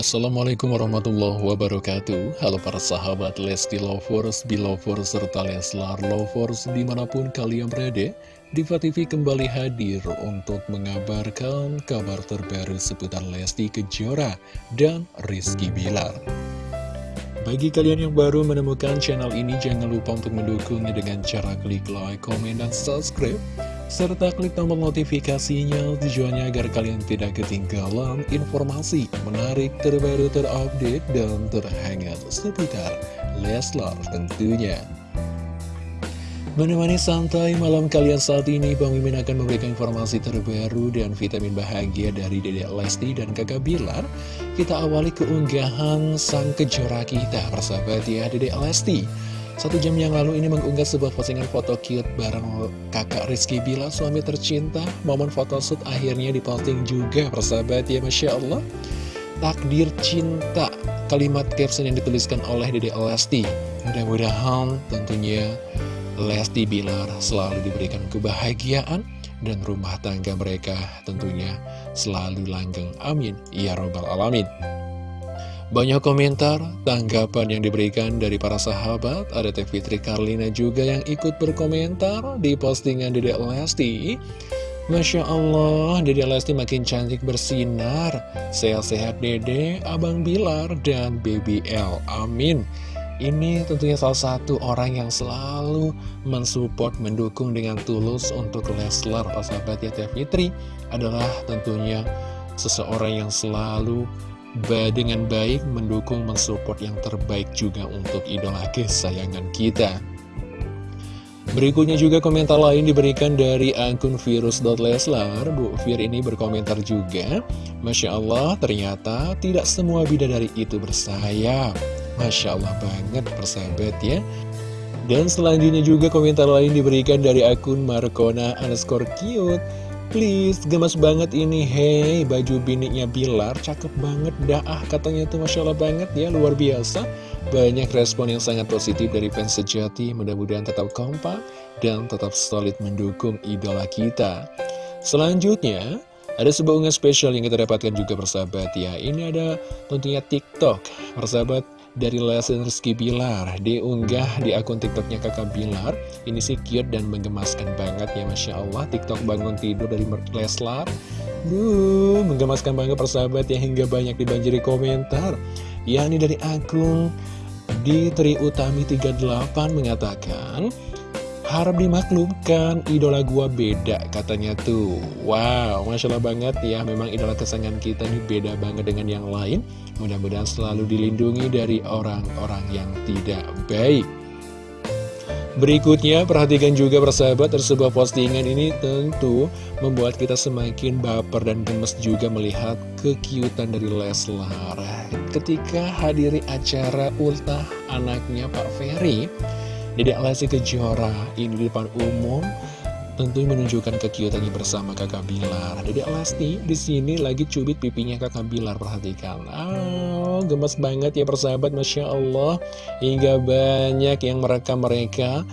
Assalamualaikum warahmatullahi wabarakatuh. Halo para sahabat Lesti Lovers, Belovers, serta Leslar Lovers di mana pun kalian berada Diva TV kembali hadir untuk mengabarkan kabar terbaru seputar Lesti Kejora dan Rizky Bilar. Bagi kalian yang baru menemukan channel ini, jangan lupa untuk mendukungnya dengan cara klik like, komen, dan subscribe serta klik tombol notifikasinya tujuannya agar kalian tidak ketinggalan informasi menarik terbaru terupdate dan terhangat seputar Leslar tentunya. Menemani santai malam kalian saat ini, Bang Mimin akan memberikan informasi terbaru dan vitamin bahagia dari Dedek Lesti dan kakak Bilar. Kita awali keunggahan sang kejora kita, persahabat ya, Dedek Lesti. Satu jam yang lalu ini mengunggah sebuah postingan foto cute bareng kakak Rizky Bila, suami tercinta. Momen foto shoot akhirnya diposting juga, persahabat ya, Masya Allah. Takdir cinta, kalimat caption yang dituliskan oleh Dede Lesti. Mudah-mudahan tentunya Lesti Bilar selalu diberikan kebahagiaan dan rumah tangga mereka tentunya selalu langgeng. Amin. Ya Robbal Alamin. Banyak komentar, tanggapan yang diberikan dari para sahabat, ada Teh Fitri Karlina juga yang ikut berkomentar di postingan Dedek Lesti. Masya Allah, Dedek Lesti makin cantik bersinar. Sehat-sehat Dede, Abang Bilar, dan Baby L. Amin. Ini tentunya salah satu orang yang selalu mensupport, mendukung dengan tulus untuk Leslar, sahabat ya Teh Fitri, adalah tentunya seseorang yang selalu dengan baik mendukung, mensupport yang terbaik juga untuk idola kesayangan kita. Berikutnya juga komentar lain diberikan dari akun virus.leslar Bu Fir ini berkomentar juga Masya Allah ternyata tidak semua bidadari itu bersayap Masya Allah banget persahabat ya. Dan selanjutnya juga komentar lain diberikan dari akun Markona underscore cute Please, gemas banget ini. Hei, baju biniknya Bilar Cakep banget dah. Ah Katanya tuh Masya Allah banget ya Luar biasa. Banyak respon yang sangat positif dari fans sejati. Mudah-mudahan tetap kompak Dan tetap solid mendukung idola kita. Selanjutnya Ada sebuah unggahan spesial yang kita dapatkan juga persahabat ya. Ini ada tentunya TikTok. Persahabat dari Leslie Bilar diunggah di akun tiktoknya kakak Bilar. Ini sih cute dan menggemaskan banget ya Masya Allah. Tiktok bangun tidur dari Leslar. Duh, menggemaskan banget persahabat ya hingga banyak dibanjiri komentar. Yakni dari akun di Tri Utami 38 mengatakan Harap dimaklumkan, idola gua beda katanya tuh. Wow, Masya Allah banget ya Memang idola kesayangan kita ini beda banget dengan yang lain. Mudah-mudahan selalu dilindungi dari orang-orang yang tidak baik. Berikutnya, perhatikan juga persahabat sebuah postingan ini tentu membuat kita semakin baper dan gemes juga melihat kekiutan dari Leslar. Ketika hadiri acara ultah anaknya Pak Ferry, Dedek Lesti Kejora ini di depan umum tentu menunjukkan kekiutannya bersama kakak Bilar. Dedek Lesti di sini lagi cubit pipinya kakak Bilar, perhatikan. Oh, gemes banget ya persahabat, Masya Allah. Hingga banyak yang merekam mereka.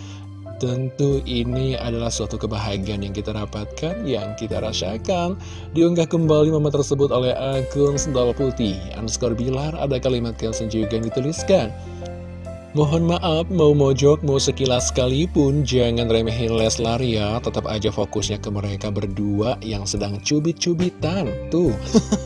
Tentu ini adalah suatu kebahagiaan yang kita dapatkan, yang kita rasakan. Diunggah kembali momen tersebut oleh akun Sendal Putih. Underscore Bilar, ada kalimat caption juga yang dituliskan. Mohon maaf, mau mojok, mau sekilas sekalipun, jangan remehin Leslar ya. Tetap aja fokusnya ke mereka berdua yang sedang cubit-cubitan. Tuh,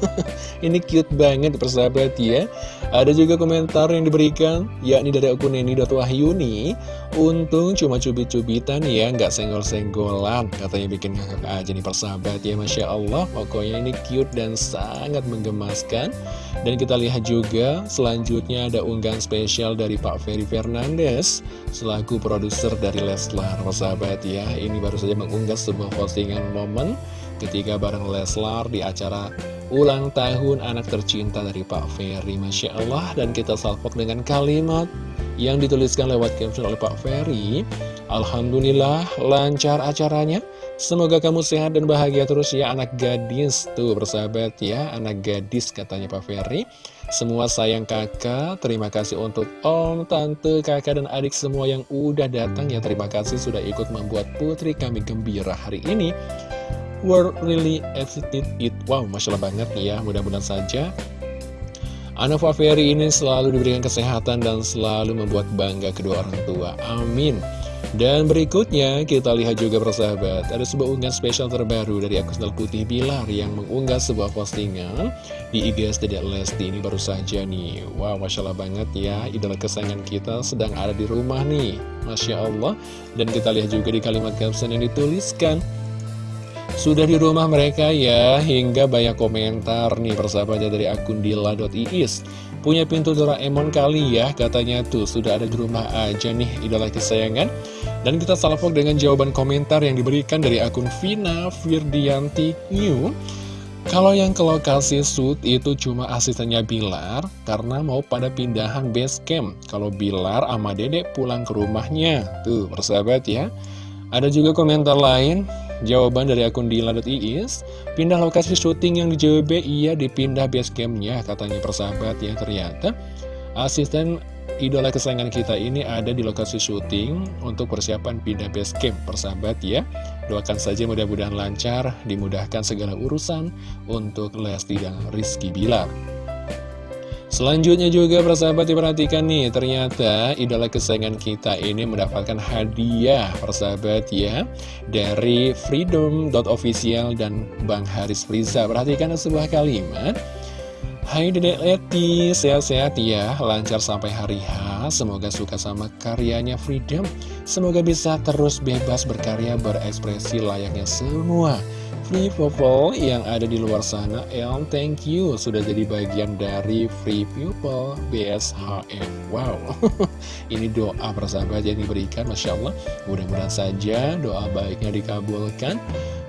ini cute banget persahabat ya. Ada juga komentar yang diberikan, yakni dari akun Neni.wahyuni. Untung cuma cubit-cubitan ya, nggak senggol-senggolan. Katanya bikin ngakak aja nih persahabat ya, Masya Allah. Pokoknya ini cute dan sangat menggemaskan. Dan kita lihat juga, selanjutnya ada unggahan spesial dari Pak Ferry Fernandes selaku produser dari Leslar sahabat ya ini baru saja mengunggah sebuah postingan momen ketika bareng Leslar di acara ulang tahun anak tercinta dari Pak Ferry Masya Allah dan kita salpok dengan kalimat yang dituliskan lewat caption oleh Pak Ferry. Alhamdulillah lancar acaranya. Semoga kamu sehat dan bahagia terus ya anak gadis Tuh bersahabat ya anak gadis katanya Pak Ferry. Semua sayang kakak Terima kasih untuk om, tante, kakak dan adik semua yang udah datang ya. Terima kasih sudah ikut membuat putri kami gembira hari ini. We're really excited it. Wow Masya Allah banget ya. Mudah-mudahan saja Anak Ferry ini selalu diberikan kesehatan dan selalu membuat bangga kedua orang tua. Amin. Dan berikutnya kita lihat juga persahabat Ada sebuah unggahan spesial terbaru dari akun Putih Bilar Yang mengunggah sebuah postingan di IG Dedek Lesti ini baru saja nih Wow Masya Allah banget ya Idola kesayangan kita sedang ada di rumah nih Masya Allah Dan kita lihat juga di kalimat caption yang dituliskan sudah di rumah mereka ya, hingga banyak komentar nih persahabatnya dari akun dila.iis Punya pintu Doraemon kali ya, katanya tuh sudah ada di rumah aja nih idola kesayangan Dan kita salvok dengan jawaban komentar yang diberikan dari akun Vina Firdianti New kalau yang ke lokasi shoot itu cuma asistennya Bilar karena mau pada pindahan base camp. Kalau Bilar sama Dedek pulang ke rumahnya. Tuh, persahabat ya. Ada juga komentar lain Jawaban dari akun Dila.iis Pindah lokasi syuting yang di JWB Iya dipindah base campnya Katanya persahabat. Ya ternyata Asisten idola kesayangan kita ini ada di lokasi syuting Untuk persiapan pindah base camp persahabat ya. Doakan saja mudah-mudahan lancar Dimudahkan segala urusan Untuk Lesti dan Rizky Bilar Selanjutnya juga persahabat diperhatikan nih Ternyata idola kesayangan kita ini mendapatkan hadiah persahabat ya Dari freedom.official dan Bang Haris Friza Perhatikan sebuah kalimat. Hai Dedek Leti, sehat-sehat ya, lancar sampai hari H. Semoga suka sama karyanya Freedom. Semoga bisa terus bebas berkarya berekspresi layaknya semua Free People yang ada di luar sana El thank you. Sudah jadi bagian dari Free People BSHM Wow. Ini doa persahabat yang diberikan Masya Allah. Mudah-mudahan saja doa baiknya dikabulkan.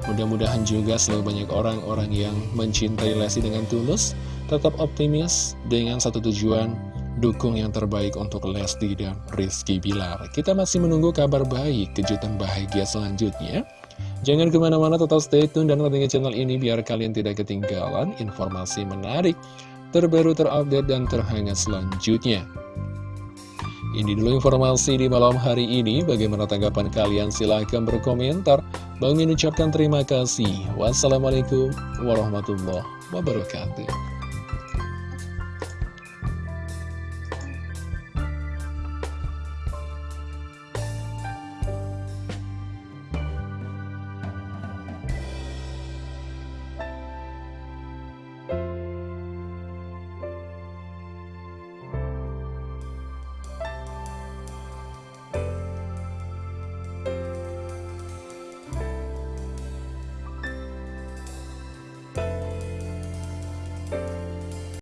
Mudah-mudahan juga selalu banyak orang-orang yang mencintai Lesti dengan tulus Tetap optimis dengan satu tujuan Dukung yang terbaik untuk Lesti dan Rizky Bilar. Kita masih menunggu kabar baik, kejutan bahagia selanjutnya Jangan ke mana-mana tetap stay tune dan pantengin channel ini biar kalian tidak ketinggalan informasi menarik, terbaru, terupdate, dan terhangat selanjutnya. Ini dulu informasi di malam hari ini. Bagaimana tanggapan kalian? Silahkan berkomentar. Bang ucapkan terima kasih. Wassalamualaikum warahmatullahi wabarakatuh.